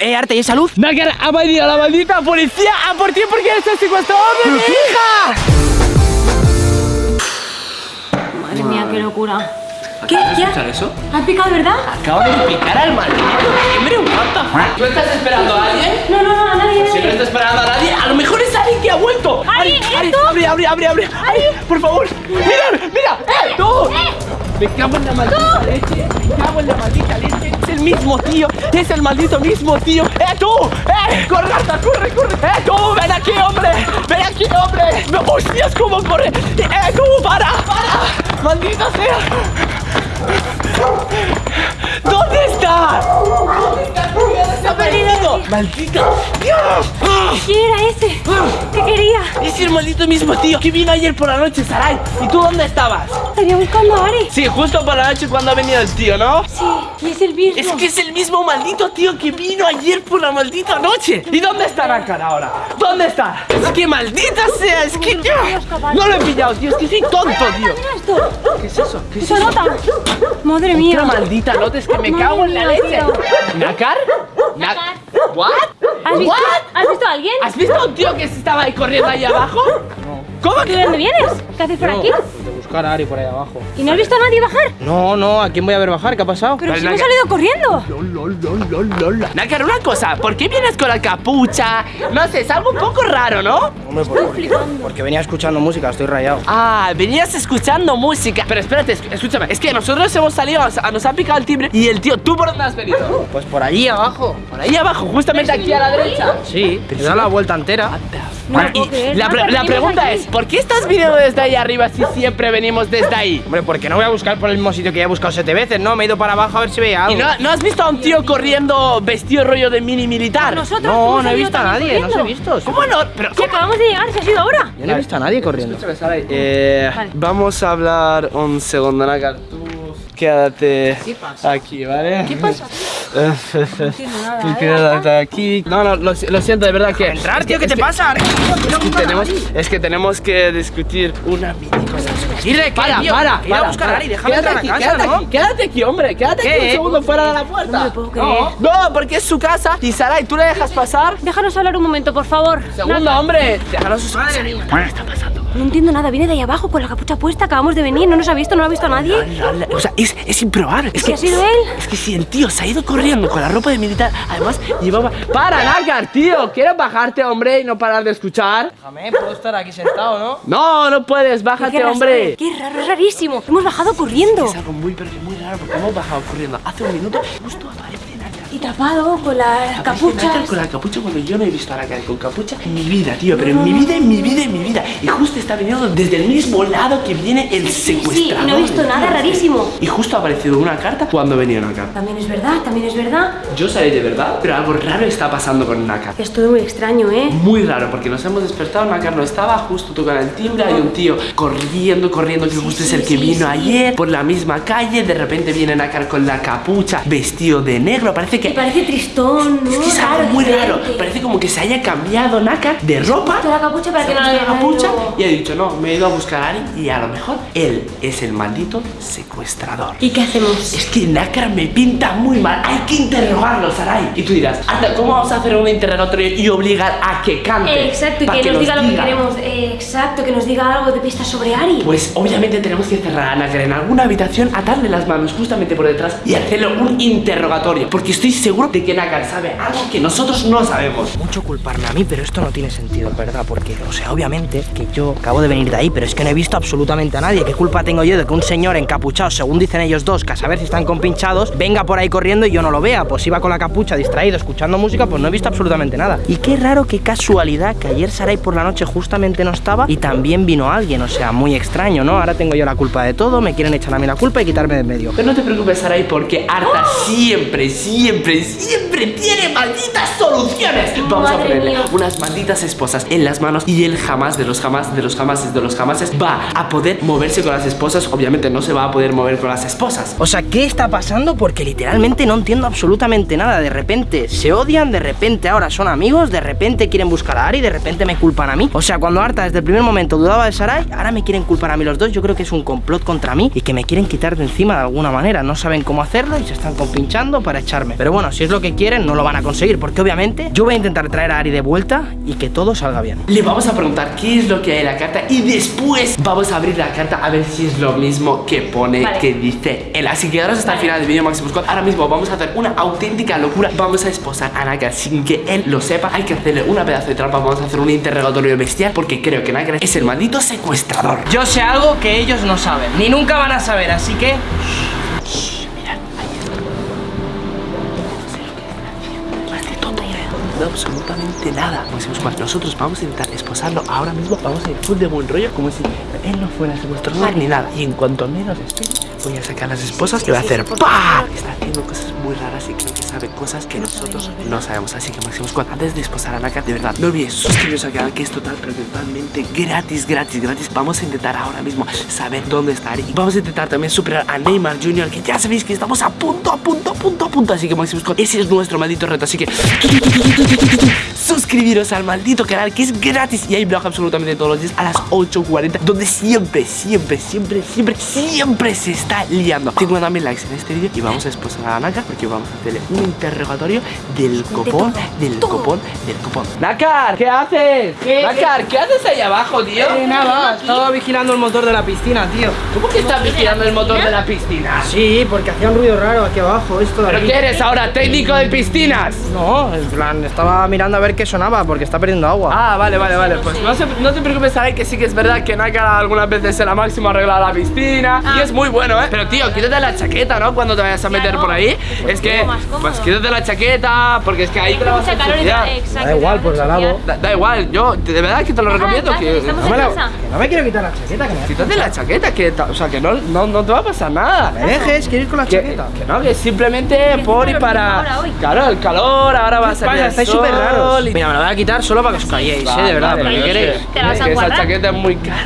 Eh, Arte, ¿y esa luz? Nácar ha venido la maldita policía a por ti porque eres el secuestrador de mi hija. Madre mía, qué locura. ¿Qué? ¿Qué? escuchar eso? ¿Has picado, verdad? Acabo de picar al maldito Hombre, fuck? ¿Tú estás esperando a alguien? No, no, no, a nadie. Si no nadie. está esperando a nadie, a lo mejor es alguien que ha vuelto. Ari, Ari, abre, abre, abre, abre. Ari, por favor. Mira, mira. ¡Eh, tú! Me cago en la maldita leche. Me cago en la maldita leche. Es el mismo tío. Es el maldito mismo tío. ¡Eh, tú! ¡Eh! ¡Corre, Arta, corre, corre! ¡Eh, tú! ¡Ven aquí, hombre! ¡Ven aquí, hombre! ¡No, ¡Hostias, cómo corre! ¡Eh, tú! ¡Para! ¡Para! ¡Maldita sea! ¿Dónde está? ¡Maldita! ¡Dios! ¿Quién era ese? ¿Qué quería? Es el maldito mismo tío que vino ayer por la noche, Sarai. ¿Y tú dónde estabas? Estaría buscando a Ari. Sí, justo por la noche cuando ha venido el tío, ¿no? Sí, y es el mismo. Es que es el mismo maldito tío que vino ayer por la maldita noche. ¿Y dónde está Nakar ahora? ¿Dónde está? Es que maldita sea, es que yo no lo he pillado, tío. Es que soy tonto, tío. ¿Qué es eso? ¿Qué es eso? Madre Otra mía. maldita nota, es que me cago en la leche. ¿Nakar? Nakar. ¿What? ¿Has visto, ¿What? ¿Has visto a alguien? ¿Has visto a un tío que se estaba ahí corriendo ahí abajo? ¿Cómo ¿De que? dónde vienes? ¿Qué haces por aquí? De buscar a Ari por ahí abajo. ¿Y no has visto a nadie bajar? No, no, ¿a quién voy a ver bajar? ¿Qué ha pasado? Pero si hemos Naka. salido corriendo. Nakar, una cosa, ¿por qué vienes con la capucha? No sé, es algo un poco raro, ¿no? Hombre, por- porque venía escuchando música, estoy rayado. Ah, venías escuchando música. Pero espérate, es- escúchame. Es que nosotros hemos salido, nos, nos ha picado el timbre y el tío, ¿tú por dónde has venido? Pues por allí abajo. Por ahí abajo, justamente aquí a la derecha. Sí, te da la vuelta entera. No lo Y la, pre- la pregunta aquí. es, ¿por qué estás viniendo desde ahí arriba si siempre venimos desde ahí? Hombre, porque no voy a buscar por el mismo sitio que ya he buscado siete veces, ¿no? Me he ido para abajo a ver si veía ¿Y algo. no, no has visto a un tío corriendo vestido rollo de mini militar? Nosotros No, no he visto a nadie, no os he visto. ¿Cómo no? Pero, Si acabamos de llegar, se ha sido ahora. Yo no he visto a nadie corriendo. Eh, Vale. Vamos a hablar un segundo, Nakar. Tú quédate aquí, ¿vale? ¿Qué pasa? Tú quédate aquí. No, no, lo, lo siento, de verdad que. Entrar, es tío, que- ¿qué te pasa? Es que, tenemos, es que tenemos que discutir una mini cosa. Ir de qué, para, tío? para, Ir a para, buscar a para. Ari, déjame Quédate entrar aquí, a casa, quédate ¿no? aquí, quédate aquí, hombre, quédate aquí ¿Qué? un segundo fuera de la puerta. No me puedo creer. No, porque es su casa y Sarai, ¿tú le dejas pasar? Déjanos hablar un momento, por favor. Segundo, hombre, déjanos su Madre mía. No entiendo nada, viene de ahí abajo con la capucha puesta, acabamos de venir, no nos ha visto, no lo ha visto a nadie. O sea, es, es improbable. Es ¿Si ha sido él? Es que si el tío se ha ido corriendo con la ropa de militar, además llevaba. ¡Para, Nakar, tío! ¿Quieres bajarte, hombre, y no parar de escuchar? Déjame, puedo estar aquí sentado, ¿no? No, no puedes, Qué bájate, raro, hombre. Qué raro, es rarísimo. Hemos bajado corriendo. Es algo muy, pero que muy raro porque hemos bajado corriendo hace un minuto y justo aparece. Y tapado con las capuchas. Con la capucha cuando yo no he visto a Nakar con capucha en mi vida, tío. Pero en mi vida, en mi vida, en mi vida. Y justo está viniendo desde el mismo lado que viene el Sí, secuestrador. no he visto nada, rarísimo. Y justo ha aparecido una carta cuando venía Nakar. También es verdad, también es verdad. Yo sabía de verdad, pero algo raro está pasando con Nakar. Es todo muy extraño, ¿eh? Muy raro, porque nos hemos despertado, Nakar no estaba, justo tocan el timbre, hay un tío corriendo, corriendo, que justo es el que sí, vino sí. ayer por la misma calle, de repente viene Nakar con la capucha, vestido de negro, parece Y que... parece tristón, ¿no? Es que es algo muy raro, parece como que se haya cambiado Nakar de ropa Toda la capucha para se que ha no puesto la la capucha vea y ha dicho, no, me he ido a buscar a Ari y a lo mejor él es el maldito secuestrador. ¿Y qué hacemos? Es que Nakar me pinta muy mal. Hay que interrogarlo, Sarai. Y tú dirás, Anda, ¿cómo vamos a hacer un interrogatorio y obligar a que cante? Eh, exacto, y que, nos diga lo que queremos. Eh, exacto, que nos diga algo de pistas sobre Ari. Pues obviamente tenemos que cerrar a Nakar en alguna habitación, atarle las manos justamente por detrás y hacerle un interrogatorio. Porque estoy seguro de que Nakar sabe algo que nosotros no sabemos. Mucho culparme a mí, pero esto no tiene sentido, ¿verdad? Porque, o sea, obviamente que yo acabo de venir de ahí, pero es que no he visto absolutamente a nadie. ¿Qué culpa tengo yo de que un señor encapuchado, según dicen ellos dos, que a saber si están compinchados, venga por ahí corriendo y yo no lo vea? Pues iba con la capucha distraído, escuchando música, pues no he visto absolutamente nada. Y qué raro, qué casualidad que ayer Sarai por la noche justamente no estaba y también vino alguien, o sea, muy extraño, ¿no? Ahora tengo yo la culpa de todo, me quieren echar a mí la culpa y quitarme de en medio. Pero no te preocupes, Sarai, porque Arta siempre, siempre, siempre tiene malditas soluciones. Vamos a ponerle mía. unas malditas esposas en las manos y él jamás de los jamás de los jamases de los jamases va a poder moverse con las esposas. Obviamente no se va a poder mover con las esposas. O sea, ¿qué está pasando? Porque literalmente no entiendo absolutamente nada. De repente se odian, de repente ahora son amigos, de repente quieren buscar a Ari, de repente me culpan a mí. O sea, cuando Arta desde el primer momento dudaba de Sarai, ahora me quieren culpar a mí los dos. Yo creo que es un complot contra mí y que me quieren quitar de encima de alguna manera. No saben cómo hacerlo y se están compinchando para echarme. Pero Pero bueno, si es lo que quieren, no lo van a conseguir. Porque obviamente yo voy a intentar traer a Ari de vuelta y que todo salga bien. Le vamos a preguntar qué es lo que hay en la carta y después vamos a abrir la carta a ver si es lo mismo que pone Vale. que dice él. Así que quedaros hasta el final del vídeo Máximo Squad. Ahora mismo vamos a hacer una auténtica locura. Vamos a esposar a Naka sin que él lo sepa. Hay que hacerle una pedazo de trampa. Vamos a hacer un interrogatorio bestial porque creo que Naka es el maldito secuestrador. Yo sé algo que ellos no saben, ni nunca van a saber, así que absolutamente nada. Máximo Squad, nosotros vamos a intentar esposarlo ahora mismo. Vamos a ir full de buen rollo como si él no fuera secuestrador ni nada. Y en cuanto menos espere, voy a sacar las esposas y voy a hacer ¡PA! Está haciendo cosas muy raras y creo que sabe cosas que nosotros no sabemos. Así que Máximo Squad, antes de esposar a Naka, de verdad, no olvides suscribiros al canal que es total, pero totalmente gratis, gratis, gratis. Vamos a intentar ahora mismo saber dónde está Ari. Y vamos a intentar también superar a Neymar Jr., que ya sabéis que estamos a punto, a punto, a punto, a punto. Así que Máximo Squad, ese es nuestro maldito reto. Así que suscribiros al maldito canal que es gratis y hay blog absolutamente todos los días a las 8.40 donde siempre, siempre, siempre, siempre, siempre se está liando 50.000 likes en este vídeo y vamos a esposar a Naka porque vamos a hacerle un interrogatorio del copón, del copón, del copón Nakar, ¿qué haces? Nakar, ¿qué haces ahí abajo, tío? Eh, nada, estaba vigilando el motor de la piscina, tío. ¿Cómo que estás vigilando el motor de la piscina? Sí, porque hacía un ruido raro aquí abajo, esto de ¿Pero aquí. qué eres ahora? ¿Técnico de piscinas? No, en plan, estaba mirando a ver qué sonaba porque está perdiendo agua. Ah, vale, vale, vale. Pues no, se- no te preocupes, sabes que sí que es verdad que Naka algunas veces en la máxima arregla la piscina y es muy bueno, ¿eh? Pero tío, quítate la chaqueta, ¿no? Cuando te vayas a meter Claro. por ahí. Es que, pues quítate la chaqueta, porque es que ahí te la vas a Mucha calor y ensuciar. tal, exacto, Da igual, pues la lavo. Da, da igual, yo de verdad que te lo en recomiendo. Que, no me la-. Que no me quiero quitar la chaqueta, que me Quítate la chaqueta, que, o sea, que no, no, no te va a pasar nada. me dejes, quiero ir con la Que, chaqueta. que no, que simplemente por y para. Claro, el calor, ahora va a salir. Estáis súper raros. Mira, me la voy a quitar solo para que os calléis, ¿eh? De verdad, vale, ¿pero qué queréis? que- Te la vas es a que esa guardar. chaqueta es muy cara.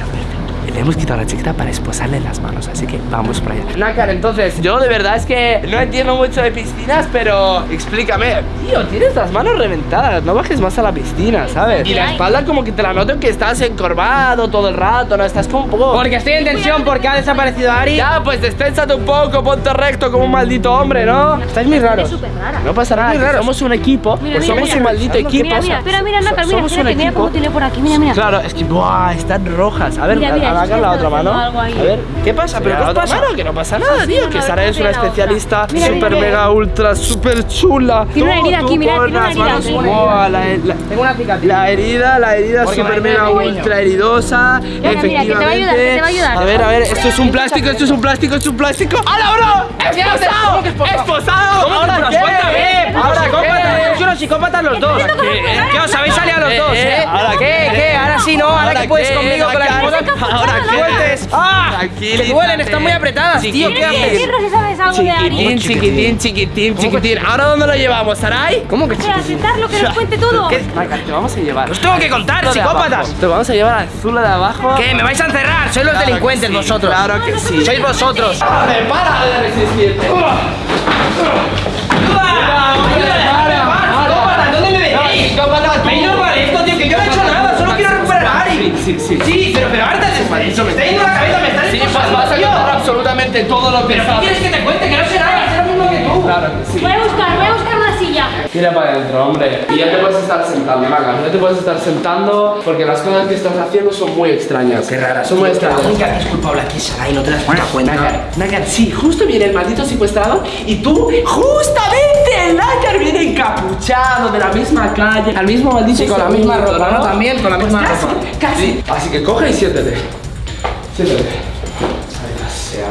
Le hemos quitado la chaqueta para esposarle las manos, así que vamos para allá. Nácar, entonces, yo de verdad es que no entiendo mucho de piscinas, pero explícame. Tío, tienes las manos reventadas, no bajes más a la piscina, ¿sabes? Y la espalda como que te la noto que estás encorvado todo el rato, ¿no? Estás como un poco... Porque estoy en tensión porque ha desaparecido Ari. Ya, pues desténsate un poco, ponte recto como un maldito hombre, ¿no? Estáis muy Es raros. súper rara. No pasa nada, raro. somos un equipo, Mira, pues mira, somos mira. un maldito Mira, equipo. Mira, mira, espera, mira, Nácar, mira, mira equipo. cómo tiene por aquí, mira, mira. Claro, es que ¡buah! están rojas. A ver, Mira, mira, a- a- es que hagan la otra mano. A ver, ¿Qué pasa? ¿Pero qué la os otra pasa? mano, que no pasa nada, tío. no, que Sara es una especialista Mira, super mira, mega ultra super chula. Tiene una herida aquí, mira, tiene una herida manos- aquí. ¡buah! la, la- Tengo una cicatriz. la herida, la herida Porque super me mega ultra heridosa. Mira, mira, que te va a ayudar, que efectivamente. te va a ayudar. A ver, a ver, esto es un plástico, esto es un plástico, esto es un plástico. ¡Hala, bro! ¡Esposado! ¡Esposado! ¿Ahora qué? ¡Eh! ¿Ahora qué? ¡Sois unos psicópatas los dos! ¿Qué? ¿Qué os habéis salido los Eh, dos, eh, eh? ¿ahora ¿Qué? qué? Sí, no, ahora ¿Ahora que puedes qué? conmigo con la ¿Ahora esposa. ¿Ahora qué? Sueltes. ¡Ah! Que duelen, están muy apretadas, tío. ¿Qué haces? decirnos si sabes algo de Ari. Chiquitín, chiquitín, chiquitín, chiquitín. ¿Ahora dónde lo llevamos, Sarai? ¿Cómo que Para chiquitín? sentarlo, que nos cuente todo. Te vamos a llevar. Os tengo que contar, psicópatas. Te vamos a llevar al Zula de abajo. ¿Qué? ¿Me vais a encerrar? Sois los delincuentes vosotros. Claro que sí. Sois vosotros. ¡Para, para de resistirte! ¡Psicópatas! ¿Dónde me veis? ¿Veis normal esto, Sí, sí, sí. Sí, pero, pero ahorita me está yendo la cabeza, me estás Sí, pues esposando, vas a contar absolutamente todo lo que ¿Pero qué sabes. quieres que te cuente? Que no sé nada, sé lo mismo que tú. Claro que sí. Voy a buscar, voy a buscar una silla. Tira para adentro, hombre. Y ya te puedes estar sentando, Naga. Ya te puedes estar sentando porque las cosas que estás haciendo son muy extrañas. Qué rara, Son muy extrañas. La única que es culpable aquí es Sarai, no te das puta cuenta. Nagar, Nagar, sí, justo viene el maldito secuestrador y tú, justamente, el Nagar viene encapuchado de la misma calle, al mismo maldito Sí, con la misma ropa, ¿no? También con la misma casi, ropa. Casi. Así que coge y siéntete. Siéntete. Ay, sea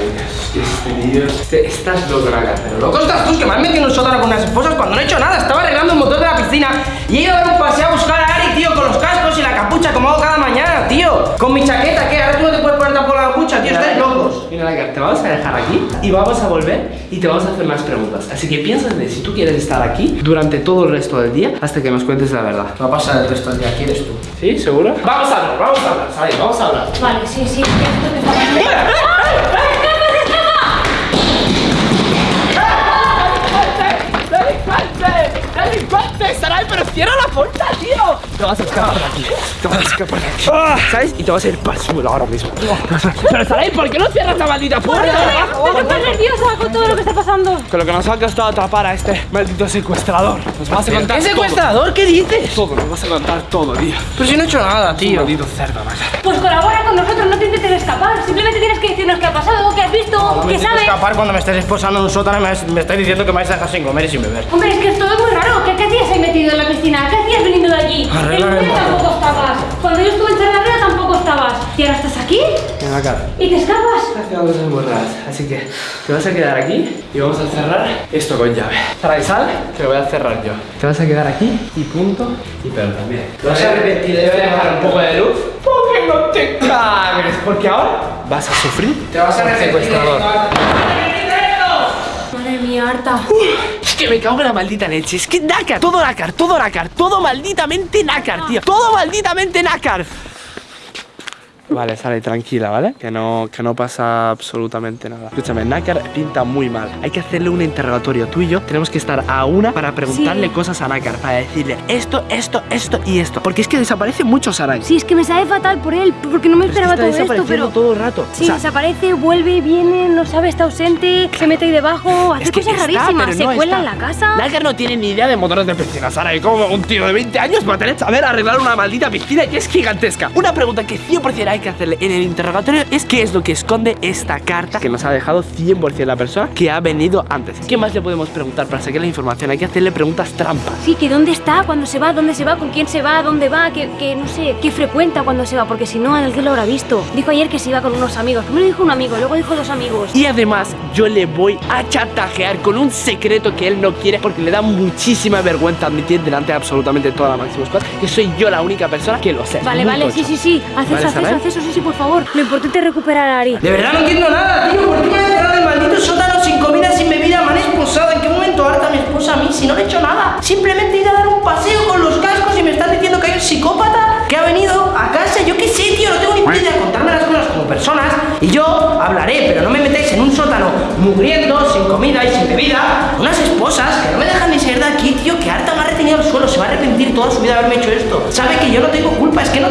este tío. Este- estás loco, Nagar, pero loco. Estás tú, que me has metido en un sótano con unas esposas cuando no he hecho nada. Estaba arreglando el motor de la piscina y he ido a dar un paseo a buscar a Ari, tío, con los cascos y la capucha como hago cada mañana, tío. Con mi chaqueta, ¿qué? Ahora tú no te puedes poner tampoco la capucha, tío, estáis locos. Mira, Nagar, te vamos a dejar aquí y vamos a volver y te vamos a hacer más preguntas. Así que piensa de si tú quieres estar aquí durante todo el resto del día hasta que nos cuentes la verdad. Va a pasar el resto del día, ¿quieres tú? ¿Sí? ¿Seguro? Vamos a hablar, vamos a hablar, ¿sabes? Vamos a hablar. Vale, sí, sí. Que pero cierra la puerta, tío. Te vas a escapar de aquí. Te vas a escapar de aquí. ¿Sabes? Y te vas a ir para el suelo ahora mismo. Pero Sarai, ¿por qué no cierras la maldita puerta? Estoy tan nerviosa con todo lo que está pasando. Con lo que nos ha costado atrapar a este maldito secuestrador. Nos vas a contar ¿Qué secuestrador? ¿Qué dices? Todo, nos vas a contar todo, tío. Pero si no he hecho nada, tío. Maldito cerdo. Pues colabora con nosotros, no te intentes escapar. Simplemente tienes que decirnos qué ha pasado, escapar cuando me estés esposando en un sótano y me, me estáis diciendo que me vais a dejar sin comer y sin beber. Hombre, es que esto es muy raro. ¿Qué, qué hacías ahí metido en la piscina? ¿Qué hacías veniendo de allí? Arreglar en el tampoco estabas. Cuando yo estuve en Charlarrea tampoco estabas. ¿Y ahora estás aquí? Ven acá. ¿Y te escapas? Haciendo cosas muy raras. Así que te vas a quedar aquí y vamos a cerrar esto con llave. Sarai, sal, que lo voy a cerrar yo. Te vas a quedar aquí y punto. Y pero también. Te vas a arrepentir de dejar un poco de luz. Porque no te cagues. Porque ahora vas a sufrir. Te vas a secuestrador. Madre mía, harta. Es que me cago en la maldita leche. Es que nácar, todo nácar, todo nácar, todo malditamente nácar, tío. Todo malditamente nácar. Vale, sale tranquila, ¿vale? Que no, que no pasa absolutamente nada. Escúchame, Nácar pinta muy mal. Hay que hacerle un interrogatorio. Tú y yo tenemos que estar a una para preguntarle Sí. cosas a Nácar, para decirle esto, esto, esto y esto. Porque es que desaparece mucho Sarai. Sí, es que me sabe fatal por él, porque no me Pero es que esperaba está todo esto, pero... todo el rato. Sí, O sea, desaparece, vuelve, viene, no sabe, está ausente, se mete ahí debajo, hace es que cosas está, rarísimas, se no cuela está. en la casa. Nácar no tiene ni idea de motores de piscina, Sarai. Como un tío de 20 años va a tener que saber arreglar una maldita piscina que es gigantesca. Una pregunta que 100% hay que hacerle en el interrogatorio es qué es lo que esconde esta carta que nos ha dejado 100% la persona que ha venido antes. ¿Qué más le podemos preguntar para sacar la información? Hay que hacerle preguntas trampas. Sí, que dónde está, cuándo se va, dónde se va, con quién se va, dónde va, que, que no sé, qué frecuenta cuando se va, porque si no, alguien lo habrá visto. Dijo ayer que se iba con unos amigos. Primero dijo un amigo, luego dijo dos amigos. Y además yo le voy a chantajear con un secreto que él no quiere porque le da muchísima vergüenza admitir delante de absolutamente toda la máxima Squad que soy yo la única persona que lo sé. Vale, Muy vale, sí, sí, sí. Haz Vale, eso, haz Eso, sí, por favor. Lo importante es recuperar a Ari. De verdad no entiendo nada, tío. ¿Por qué me han cerrado el maldito sótano sin comida, sin bebida? Me han esposado. ¿En qué momento harta mi esposa a mí si no le he hecho nada? Simplemente he ido a dar un paseo con los cascos y me están diciendo que hay un psicópata que ha venido a casa. Yo qué sé, tío. No tengo ni idea. Contarme las cosas como personas y yo hablaré, pero no me metáis en un sótano mugriendo, sin comida y sin bebida. Unas esposas que no me dejan ni salir de aquí, tío. Que harta me ha retenido al suelo. Se va a arrepentir toda su vida de haberme hecho esto. Sabe que yo no tengo culpa. Es que no.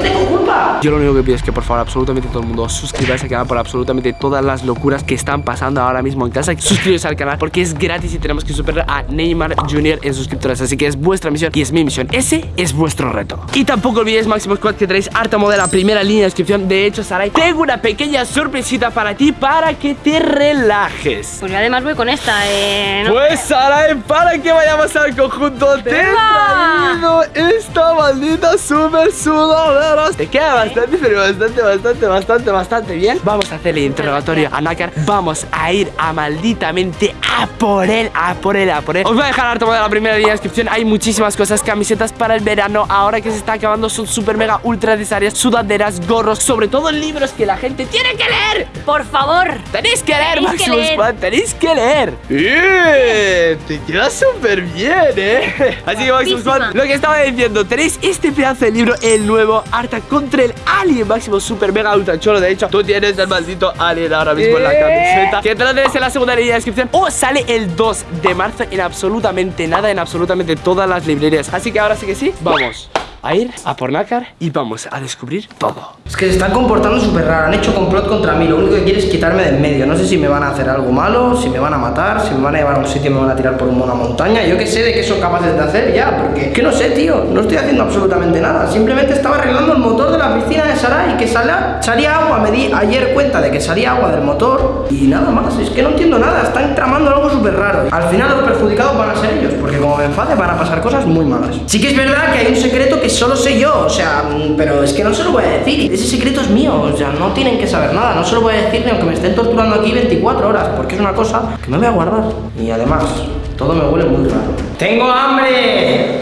Yo lo único que pido es que por favor absolutamente todo el mundo suscribáis al canal por absolutamente todas las locuras que están pasando ahora mismo en casa. Suscribiros al canal porque es gratis y tenemos que superar a Neymar Jr. en suscriptores. Así que es vuestra misión y es mi misión. Ese es vuestro reto. Y tampoco olvidéis Máximo Squad que tenéis harta modela primera línea de descripción. De hecho, Sarai, tengo una pequeña sorpresita para ti para que te relajes. Pues yo además voy con esta, eh. ¿no? Pues Sarai, para que vayamos al conjunto te he traído esta maldita super sudadera Te queda bastante, pero bastante, bastante, bastante, bastante bien Vamos a hacerle interrogatorio a Nakar Vamos a ir a malditamente a por él, a por él, a por él Os voy a dejar harto de la primera línea de descripción Hay muchísimas cosas, camisetas para el verano Ahora que se está acabando son super mega ultra necesarias Sudaderas, gorros, sobre todo libros que la gente tiene que leer Por favor. Tenéis que leer, que Maximus leer. Squad, tenéis que leer. ¡Eh! Te queda súper bien, ¿eh? Así que, Maximus. Squad, lo que estaba diciendo, tenéis este pedazo de libro, el nuevo Arta contra el Alien Máximo Super Mega Ultra Cholo. De hecho, tú tienes el maldito Alien ahora mismo en la camiseta. Que tienes en la segunda línea de descripción. O sale el 2 de marzo en absolutamente nada, en absolutamente todas las librerías. Así que ahora sí que sí, vamos a ir a por Nácar y vamos a descubrir todo. Es que se están comportando súper raro, han hecho complot contra mí, lo único que quieren es quitarme de en medio. No sé si me van a hacer algo malo, si me van a matar, si me van a llevar a un sitio y me van a tirar por una montaña. Yo qué sé de qué son capaces de hacer ya, porque que no sé, tío, no estoy haciendo absolutamente nada. Simplemente estaba arreglando el motor de la piscina de Sarai, que salía, salía agua. Me di ayer cuenta de que salía agua del motor y nada más. Es que no entiendo nada, están tramando algo súper raro. Al final los perjudicados van a ser ellos, porque como me enfade van a pasar cosas muy malas. Sí que es verdad que hay un secreto que solo sé yo, o sea, mm, pero es que no se lo voy a decir. Ese secreto es mío, o sea, no tienen que saber nada. No se lo voy a decir ni aunque me estén torturando aquí 24 horas, porque es una cosa que me voy a guardar. Y además, todo me huele muy raro. ¡Tengo hambre!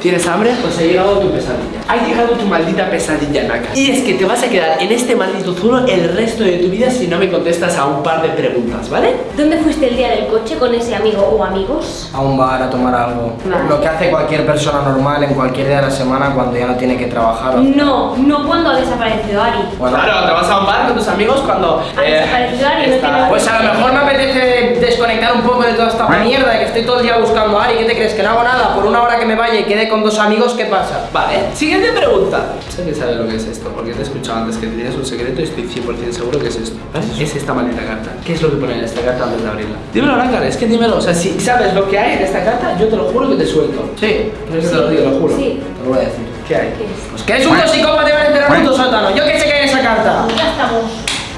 ¿Tienes hambre? Pues ha llegado tu pesadilla. Ha llegado tu maldita pesadilla, Naka. Y es que te vas a quedar en este maldito zulo el resto de tu vida si no me contestas a un par de preguntas, ¿vale? ¿Dónde fuiste el día del coche con ese amigo o amigos? A un bar a tomar algo. Vale. Lo que hace cualquier persona normal en cualquier día de la semana cuando ya no tiene que trabajar. o- No, no cuando ha desaparecido Ari. Bueno, Claro, te vas a un bar con tus amigos cuando... Ha desaparecido Ari, no está- tiene- Pues a lo mejor me apetece desconectar un poco de toda esta mierda de que estoy todo el día buscando a Ari. ¿Qué te crees? Que no hago nada. Por una hora que me vaya y quede con dos amigos, ¿qué pasa? Vale, siguiente pregunta. Sé que sabes lo que es esto, porque te he escuchado antes que tenías un secreto y estoy 100% seguro que es esto. ¿Ves? Es esta maldita carta. ¿Qué es lo que pone en esta carta antes de abrirla? Dímelo, Nácar, es que dímelo. O sea, si sabes lo que hay en esta carta, yo te lo juro que te suelto. Sí, ¿Quieres que te lo diga? Lo juro. Sí. te lo voy a decir. ¿Qué hay? ¿Qué es? Pues que eres un psicópata y vas a enterrar un puto sótano. Yo qué sé que hay en esa carta. Ya estamos.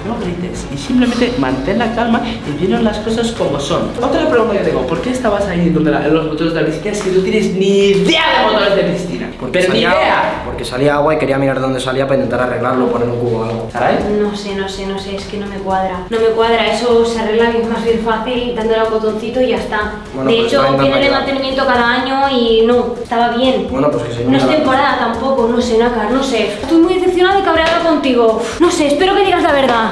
No grites y simplemente mantén la calma y vieron las cosas como son. Otra pregunta que tengo, ¿por qué estabas ahí donde la- los motores de la piscina si no tienes ni idea de motores de piscina? Pero ni salía, idea. Porque salía agua y quería mirar dónde salía para intentar arreglarlo, poner un cubo o algo. ¿Sabes? No sé, no sé, no sé, es que no me cuadra. No me cuadra, eso se arregla bien más bien fácil dándole al botoncito y ya está. Bueno, de pues hecho, de María. mantenimiento cada año y no, estaba bien. Bueno, pues que se No es temporada tampoco, no sé, Nakar, no sé. Estoy muy decepcionada y cabreada contigo. No sé, espero que digas la verdad.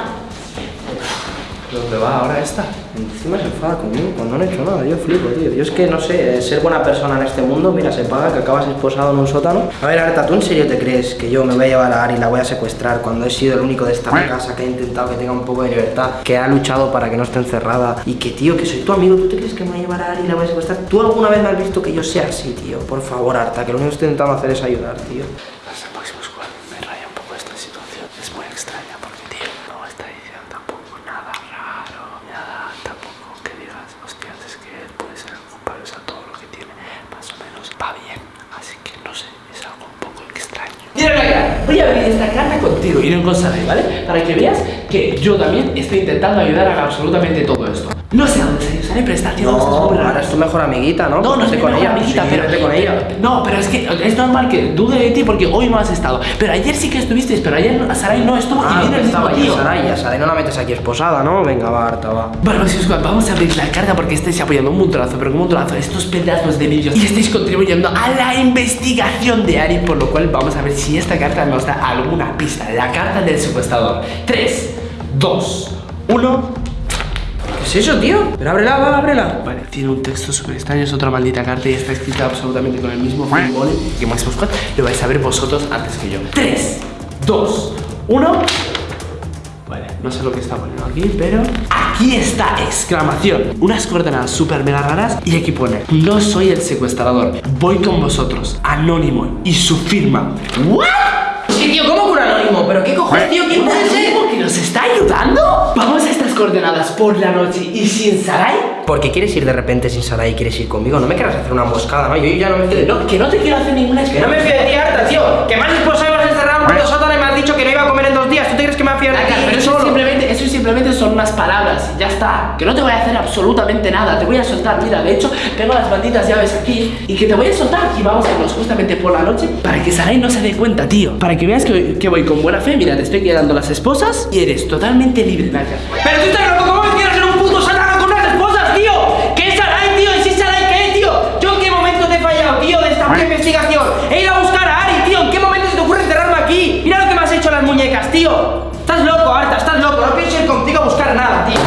¿Dónde va ahora esta? Encima se enfada conmigo cuando no he hecho nada, yo flipo, tío. Yo es que no sé, ser buena persona en este mundo, mira, se paga que acabas esposado en un sótano. A ver, Arta, ¿tú en serio te crees que yo me voy a llevar a Ari y la voy a secuestrar cuando he sido el único de esta casa que ha intentado que tenga un poco de libertad, que ha luchado para que no esté encerrada y que, tío, que soy tu amigo, ¿tú te crees que me voy a llevar a Ari y la voy a secuestrar? ¿Tú alguna vez me has visto que yo sea así, tío? Por favor, Arta, que lo único que estoy intentando hacer es ayudar, tío. Los próximos cuatro me raya un poco esta situación. Es muy extraña porque, tío, no está diciendo tampoco nada raro, nada tampoco que digas, hostias, es que él puede ser el culpable, o sea, todo lo que tiene más o menos va bien. Así que no sé, es algo un poco extraño. Mira, Naya, voy a abrir esta carta con Sarai, ¿vale? Para que veas que yo también estoy intentando ayudar a absolutamente todo esto. No sé a dónde se Sarai, cosas No, ahora es tu mejor amiguita, ¿no? No, no estoy con ella, amiguita, sí, pero, vete con ella. No, pero es que es normal que dude de ti porque hoy no has estado. Pero ayer sí que estuviste, pero ayer Sarai no estuvo Ah, y viene el mismo tío. Saray, a Saray no la metes aquí esposada, ¿no? Venga, va, Arta, va. Bueno, pues, vamos a abrir la carta porque estáis apoyando un montonazo, pero un montonazo estos pedazos de vídeos y estáis contribuyendo a la investigación de Ari, por lo cual vamos a ver si esta carta nos da alguna pista. La carta del secuestrador. 3, 2, 1. ¿Qué es eso, tío? Pero ábrela, va, ábrela. Vale, tiene un texto súper extraño, es otra maldita carta y está escrita absolutamente con el mismo símbolo que Max Squad. Lo vais a ver vosotros antes que yo. 3, 2, 1. Vale, no sé lo que está poniendo aquí, pero aquí está, exclamación. Unas coordenadas súper mega raras y aquí pone, no soy el secuestrador, voy con vosotros, anónimo y su firma. ¿What? Sí, tío, ¿cómo que un anónimo? ¿Pero qué cojones, tío? ¿Quién ¿Un puede ser? que nos está ayudando? Coordenadas por la noche y sin Sarai. Porque quieres ir de repente sin Saray y quieres ir conmigo. No me quieras hacer una emboscada, ¿no? Yo ya no me fío de No, que no te quiero hacer ninguna Que no me fío de ti, Arta, tío. Que me has esposado sótano y me has dicho que no iba a comer en dos días. ¿Tú te crees que me voy a fiar de ti? pero eso solo? simplemente, eso simplemente son unas palabras, ya está. Que no te voy a hacer absolutamente nada, te voy a soltar. Mira, de hecho, tengo las malditas llaves aquí y que te voy a soltar y vamos a irnos justamente por la noche para que Sarai no se dé cuenta, tío. Para que veas que, que voy con buena fe. Mira, te estoy quedando las esposas y eres totalmente libre, Naka. Pero tú estás loco, ¿cómo me quieres ser un puto sótano con unas esposas, tío? ¿Qué es Saray, tío? ¿Y si Saray qué, tío? ¿Yo en qué momento te he fallado, tío, de esta investigación? He ido a buscar a Ari, tío. ¿En qué momento se te ocurre encerrarme aquí? Mira lo que me has tío. Estás loco, Arta, estás loco. No pienso ir contigo a buscar nada, tío.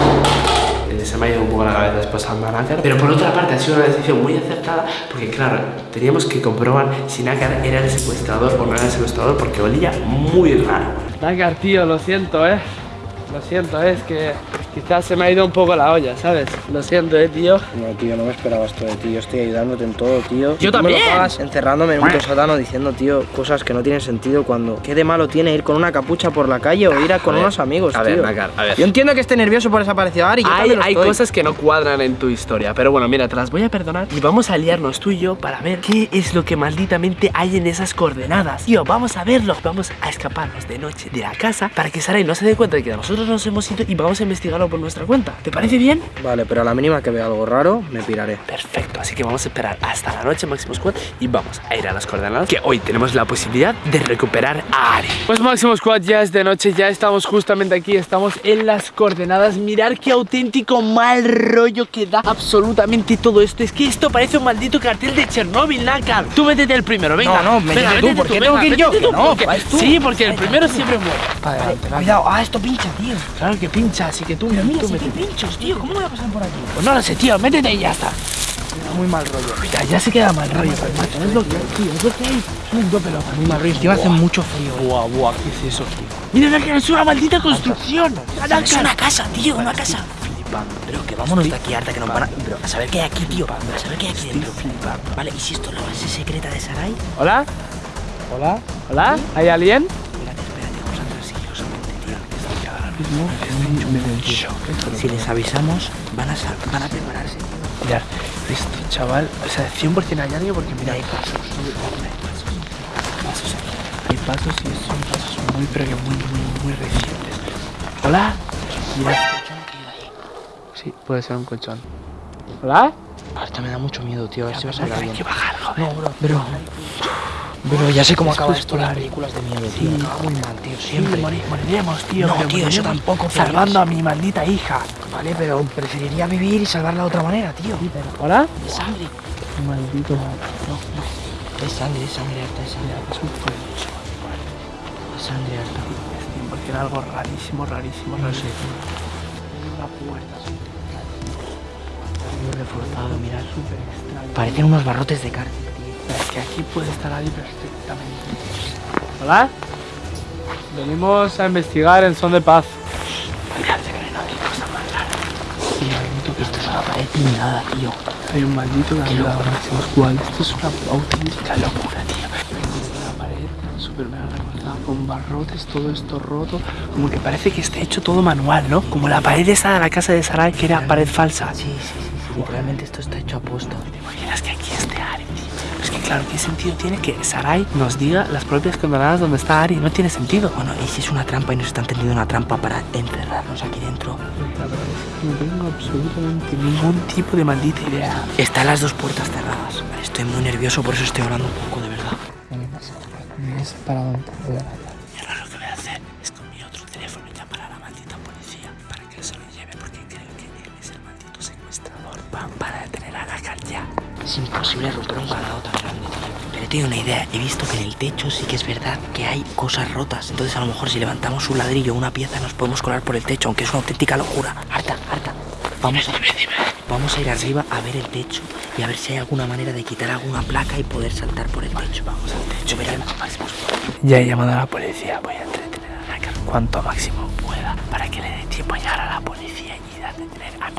Eh, Se me ha ido un poco la cabeza después a Nácar Pero por otra parte ha sido una decisión muy acertada Porque claro, teníamos que comprobar si Nácar era el secuestrador o no era el secuestrador Porque olía muy raro Nácar, tío, lo siento, eh Lo siento, es que quizás se me ha ido un poco la olla, ¿sabes? Lo siento, eh, tío No, tío, no me esperaba esto de ti. Yo estoy ayudándote en todo, tío. Yo me también. lo pagas encerrándome en un puto sótano diciendo, tío, cosas que no tienen sentido cuando... ¿Qué de malo tiene ir con una capucha por la calle o ir a con ver, unos amigos, a tío? ver, Nácar, a ver. Yo entiendo que esté nervioso por desaparecido Ari. Yo Hay, lo hay estoy. cosas que no cuadran en tu historia, pero bueno, mira, te las voy a perdonar y vamos a liarnos tú y yo para ver qué es lo que malditamente hay en esas coordenadas. Tío, vamos a verlo. Vamos a escaparnos de noche de la casa para que Sarai no se dé cuenta de que nosotros nos hemos ido y vamos a investigarlo por nuestra cuenta. ¿Te parece bien? Vale, pero a la mínima que vea algo raro, me piraré. Perfecto, así que vamos a esperar hasta la noche Máximo Squad y vamos a ir a las coordenadas que hoy tenemos la posibilidad de recuperar a Ari. Pues Máximo Squad ya es de noche, ya estamos justamente aquí, estamos en las coordenadas. Mirar qué auténtico mal rollo que da absolutamente todo esto. Es que esto parece un maldito cartel de Chernóbil, Nakar. Tú métete el primero, venga. No, no, métete Venga, tú, métete ¿por qué tengo que ir yo? no, porque- vas tú. Sí, porque el primero siempre muere. Adelante, vale. Cuidado, ah, esto pincha, tío. Claro que pincha, así que tú, Mira, tú si hay pinchos, tío. ¿Cómo voy a pasar por aquí? Pues no lo sé, tío, métete y ya está. Muy mal rollo. Mira, ya se queda mal rollo, pero macho, es lo que hay, tío, es lo que hay. Es un do pelota. Muy mal rollo. Encima hace mucho frío. Buah, buah, ¿qué es eso, tío? Mira, Nácar, es una maldita construcción. Es una casa, tío, una casa. Pero que vámonos de aquí, harta que nos van a... Pero a saber qué hay aquí, tío. A saber qué hay aquí dentro. Vale, ¿y si esto es la base secreta de Sarai? ¿Hola? ¿Hola? ¿Hola? ¿Hay alguien? Mismo medio shock. Si les avisamos, van a, van a prepararse. Mirad, esto, chaval, o sea, 100% hay alguien porque mira, hay pasos. Pasos aquí. Hay pasos y son pasos muy, pero que muy, muy, muy recientes. ¿Hola? Mirad. Sí, puede ser un colchón. ¿Hola? Ahorita me da mucho miedo, tío. A ver si vas a Hay hablar bien. que bajar, joder. No, bro. Bro. Bro, ya sé cómo acaba esto las películas de miedo, tío. Acaba muy mal, tío. Sí, Siempre. mori- moriremos, tío. No, pero tío, moriremos tampoco, Salvando a mi maldita hija. Vale, pero preferiría vivir y salvarla de otra manera, tío. ¿Hola? Es sangre. Maldito. Es sangre, es sangre harta, es sangre harta. Es sangre harta. Porque era algo rarísimo, rarísimo. No sé. Una puerta Muy reforzado, mirad. súper extraña. Parecen unos barrotes de tío. Es que aquí puede estar ahí perfectamente. ¿Hola? Venimos a investigar en son de paz. Fíjate que no hay cosa más rara. Maldito que Esto es una pared ni nada, tío. Hay un maldito que dado máximos cual. Esto es una auténtica locura, tío. La pared súper mega recortada con barrotes, todo esto roto. Como que parece que está hecho todo manual, ¿no? Como la pared esa de la casa de Sarai, que era pared falsa. Sí, sí, sí. sí. Literalmente esto está hecho a posta. ¿Te imaginas que aquí esté Ari, claro, ¿qué sentido tiene que Sarai nos diga las propias condenadas donde está Ari? No tiene sentido. Bueno, ¿y si es una trampa y nos están tendiendo una trampa para encerrarnos aquí dentro? No tengo absolutamente ningún tipo de maldita idea. Están las dos puertas cerradas. Estoy muy nervioso, por eso estoy hablando un poco, de verdad. Es para dónde Es imposible romper un ganado tan grande, tío. Pero tengo una idea. He visto que en el techo sí que es verdad que hay cosas rotas. Entonces, a lo mejor si levantamos un ladrillo o una pieza, nos podemos colar por el techo, aunque es una auténtica locura. Harta, harta. Vamos a, vamos a ir arriba a ver el techo y a ver si hay alguna manera de quitar alguna placa y poder saltar por el techo. Vamos al techo, veremos. Ya he llamado a la policía. Voy a entretener a Nácar cuanto máximo pueda para que le dé tiempo a llegar a la policía y a detener a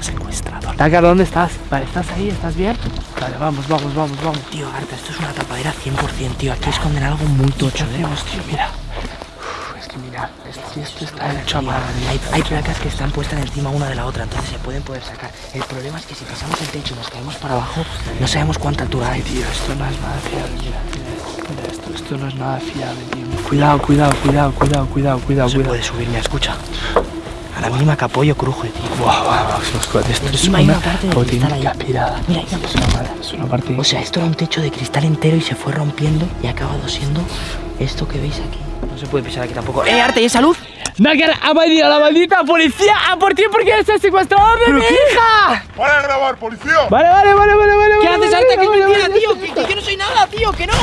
maldito secuestrador. Nácar, ¿dónde estás? Vale, ¿estás ahí? ¿Estás bien? Vale, vamos, vamos, vamos, vamos. Tío, Arta, esto es una tapadera 100%, tío. Aquí esconden algo muy ¿Qué tocho, ¿eh? tío? Mira. Uf, es que mira, esto, esto está hecho a mano. Hay, hay placas que están puestas encima una de la otra, entonces se pueden poder sacar. El problema es que si pisamos el techo y nos caemos para abajo, no sabemos cuánta altura hay. Tío, esto no es nada fiable. Mira, mira, mira esto, esto no es nada fiable, tío. Cuidado, cuidado, cuidado, cuidado, cuidado, cuidado, No se cuidado. puede subir, mira, escucha. A la mínima que apoyo cruje, tío. Máximo Squad, esto es una una parte de cristal ahí. pirada. Mira, mira. Es una, parte- es una parte... O sea, esto era un techo de cristal entero y se fue rompiendo y ha acabado siendo esto que veis aquí. No se puede pisar aquí tampoco. ¡Eh, Arte, y esa luz! Nácar, ha venido la maldita policía a por ti porque eres el secuestrador de mi hija. ¡Para de grabar, policía! Vale, vale, vale, vale, vale. ¿Qué vale, haces, vale, Arte? Que es vale, mentira, vale, tío. vale. Que, que yo no soy nada, tío. Que no.